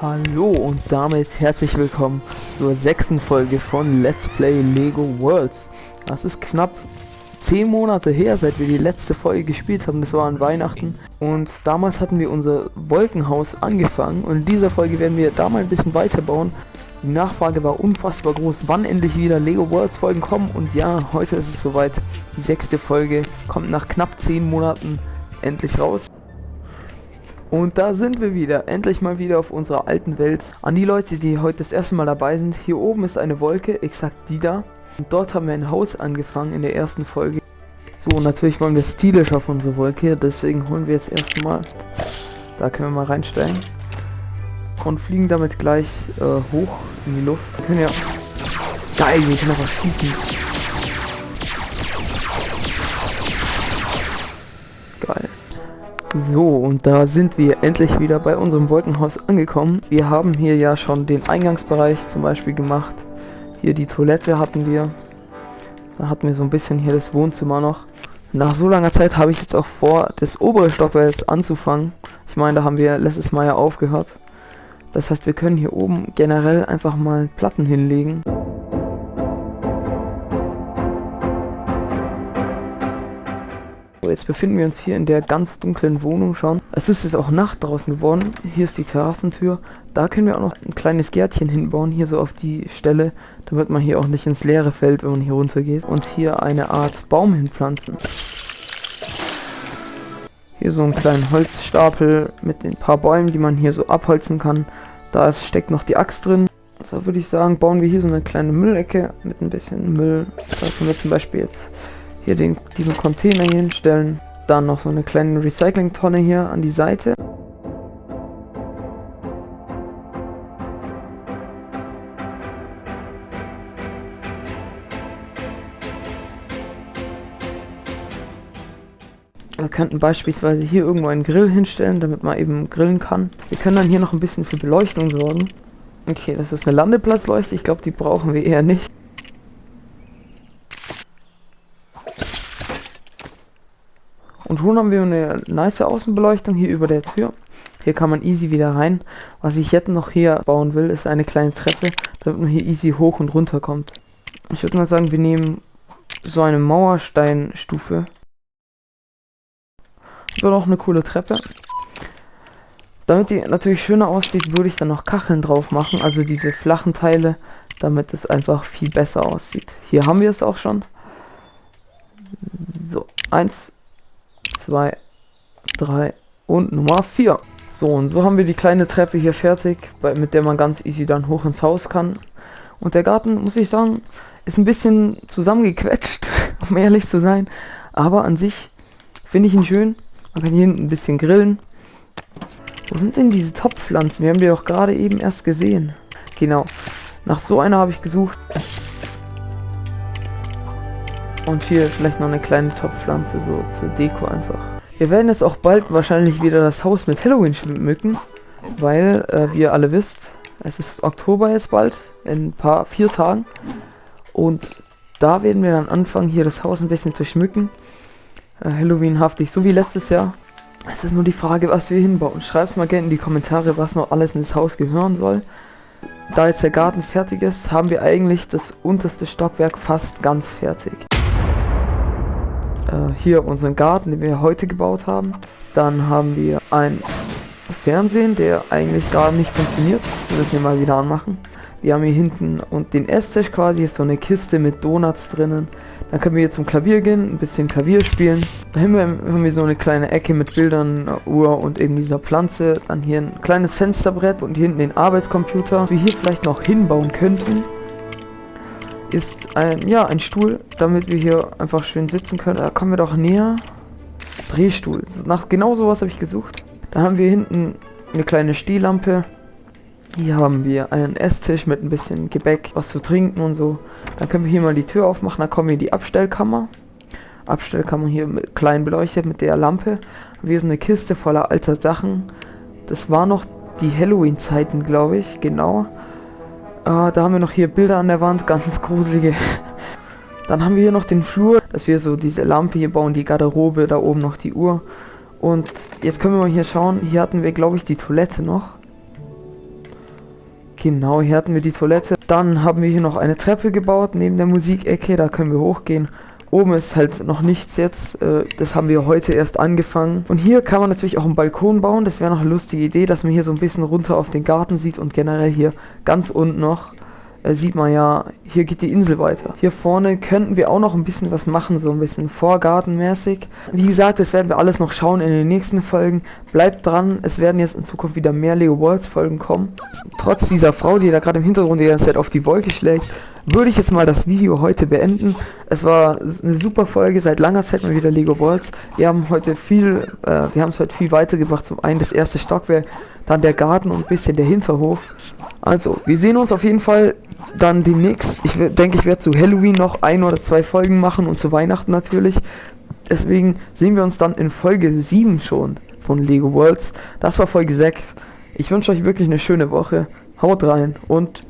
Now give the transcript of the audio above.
Hallo und damit herzlich willkommen zur sechsten Folge von Let's Play Lego Worlds. Das ist knapp zehn Monate her, seit wir die letzte Folge gespielt haben. Das war an Weihnachten. Und damals hatten wir unser Wolkenhaus angefangen. Und in dieser Folge werden wir da mal ein bisschen weiterbauen. Die Nachfrage war unfassbar groß, wann endlich wieder Lego Worlds Folgen kommen. Und ja, heute ist es soweit. Die sechste Folge kommt nach knapp zehn Monaten endlich raus. Und da sind wir wieder, endlich mal wieder auf unserer alten Welt. An die Leute, die heute das erste Mal dabei sind, hier oben ist eine Wolke, exakt die da. Und dort haben wir ein Haus angefangen in der ersten Folge. So, natürlich wollen wir stylisch auf unsere Wolke, deswegen holen wir jetzt erstmal, da können wir mal reinstellen. Und fliegen damit gleich äh, hoch in die Luft. Wir können ja, geil, wir können einfach schießen. So, und da sind wir endlich wieder bei unserem Wolkenhaus angekommen. Wir haben hier ja schon den Eingangsbereich zum Beispiel gemacht. Hier die Toilette hatten wir. Da hatten wir so ein bisschen hier das Wohnzimmer noch. Nach so langer Zeit habe ich jetzt auch vor, das obere Stockwerk anzufangen. Ich meine, da haben wir letztes Mal ja aufgehört. Das heißt, wir können hier oben generell einfach mal Platten hinlegen. So, jetzt befinden wir uns hier in der ganz dunklen Wohnung schon. Es ist jetzt auch Nacht draußen geworden. Hier ist die Terrassentür. Da können wir auch noch ein kleines Gärtchen hinbauen, hier so auf die Stelle, damit man hier auch nicht ins Leere fällt, wenn man hier runter geht. Und hier eine Art Baum hinpflanzen. Hier so einen kleinen Holzstapel mit den paar Bäumen, die man hier so abholzen kann. Da ist, steckt noch die Axt drin. Also würde ich sagen, bauen wir hier so eine kleine Müllecke mit ein bisschen Müll. Da können wir zum Beispiel jetzt hier den, diesen Container hier hinstellen. Dann noch so eine kleine Recycling-Tonne hier an die Seite. Wir könnten beispielsweise hier irgendwo einen Grill hinstellen, damit man eben grillen kann. Wir können dann hier noch ein bisschen für Beleuchtung sorgen. Okay, das ist eine Landeplatzleuchte. Ich glaube, die brauchen wir eher nicht. Und schon haben wir eine nice Außenbeleuchtung hier über der Tür. Hier kann man easy wieder rein. Was ich jetzt noch hier bauen will, ist eine kleine Treppe, damit man hier easy hoch und runter kommt. Ich würde mal sagen, wir nehmen so eine Mauersteinstufe. Wird auch eine coole Treppe. Damit die natürlich schöner aussieht, würde ich dann noch Kacheln drauf machen, also diese flachen Teile, damit es einfach viel besser aussieht. Hier haben wir es auch schon. So, eins, 2, 3 und Nummer 4. So, und so haben wir die kleine Treppe hier fertig, bei, mit der man ganz easy dann hoch ins Haus kann. Und der Garten, muss ich sagen, ist ein bisschen zusammengequetscht, um ehrlich zu sein. Aber an sich finde ich ihn schön. Man kann hier hinten ein bisschen grillen. Wo sind denn diese Topfpflanzen? Wir haben die doch gerade eben erst gesehen. Genau. Nach so einer habe ich gesucht. Und hier vielleicht noch eine kleine Topfpflanze, so zur Deko einfach. Wir werden jetzt auch bald wahrscheinlich wieder das Haus mit Halloween schmücken, weil, äh, wie ihr alle wisst, es ist Oktober jetzt bald, in ein paar, vier Tagen. Und da werden wir dann anfangen, hier das Haus ein bisschen zu schmücken. Äh, Halloween-haftig, so wie letztes Jahr. Es ist nur die Frage, was wir hinbauen. Schreibt mal gerne in die Kommentare, was noch alles in das Haus gehören soll. Da jetzt der Garten fertig ist, haben wir eigentlich das unterste Stockwerk fast ganz fertig äh, hier unseren Garten, den wir heute gebaut haben. Dann haben wir ein Fernsehen, der eigentlich gar nicht funktioniert. Wir müssen ihn mal wieder anmachen. Wir haben hier hinten und den Esstisch quasi, ist so eine Kiste mit Donuts drinnen. Dann können wir hier zum Klavier gehen, ein bisschen Klavier spielen. Da wir, haben wir so eine kleine Ecke mit Bildern, Uhr und eben dieser Pflanze. Dann hier ein kleines Fensterbrett und hier hinten den Arbeitscomputer. Was wir hier vielleicht noch hinbauen könnten, ist ein, ja, ein Stuhl, damit wir hier einfach schön sitzen können. Da kommen wir doch näher. Drehstuhl. Nach genau sowas habe ich gesucht. Da haben wir hinten eine kleine Stehlampe. Hier haben wir einen Esstisch mit ein bisschen Gebäck, was zu trinken und so. Dann können wir hier mal die Tür aufmachen. Dann kommen wir in die Abstellkammer. Abstellkammer hier mit klein beleuchtet mit der Lampe. Wir so eine Kiste voller alter Sachen. Das war noch die Halloween-Zeiten, glaube ich, genau. Uh, da haben wir noch hier Bilder an der Wand, ganz gruselige. Dann haben wir hier noch den Flur, dass wir so diese Lampe hier bauen, die Garderobe, da oben noch die Uhr. Und jetzt können wir mal hier schauen, hier hatten wir glaube ich die Toilette noch. Genau, hier hatten wir die Toilette. Dann haben wir hier noch eine Treppe gebaut neben der Musikecke, da können wir hochgehen. Oben ist halt noch nichts jetzt, äh, das haben wir heute erst angefangen. Und hier kann man natürlich auch einen Balkon bauen, das wäre noch eine lustige Idee, dass man hier so ein bisschen runter auf den Garten sieht und generell hier ganz unten noch äh, sieht man ja, hier geht die Insel weiter. Hier vorne könnten wir auch noch ein bisschen was machen, so ein bisschen vorgartenmäßig. Wie gesagt, das werden wir alles noch schauen in den nächsten Folgen. Bleibt dran, es werden jetzt in Zukunft wieder mehr Lego Worlds Folgen kommen. Trotz dieser Frau, die da gerade im Hintergrund die ganze Zeit auf die Wolke schlägt, würde ich jetzt mal das Video heute beenden. Es war eine super Folge, seit langer Zeit mal wieder Lego Worlds. Wir haben heute viel, äh, wir haben es heute viel weitergebracht. Zum einen das erste Stockwerk, dann der Garten und ein bisschen der Hinterhof. Also, wir sehen uns auf jeden Fall dann demnächst. Ich denke, ich werde zu Halloween noch ein oder zwei Folgen machen und zu Weihnachten natürlich. Deswegen sehen wir uns dann in Folge 7 schon von Lego Worlds. Das war Folge 6. Ich wünsche euch wirklich eine schöne Woche. Haut rein und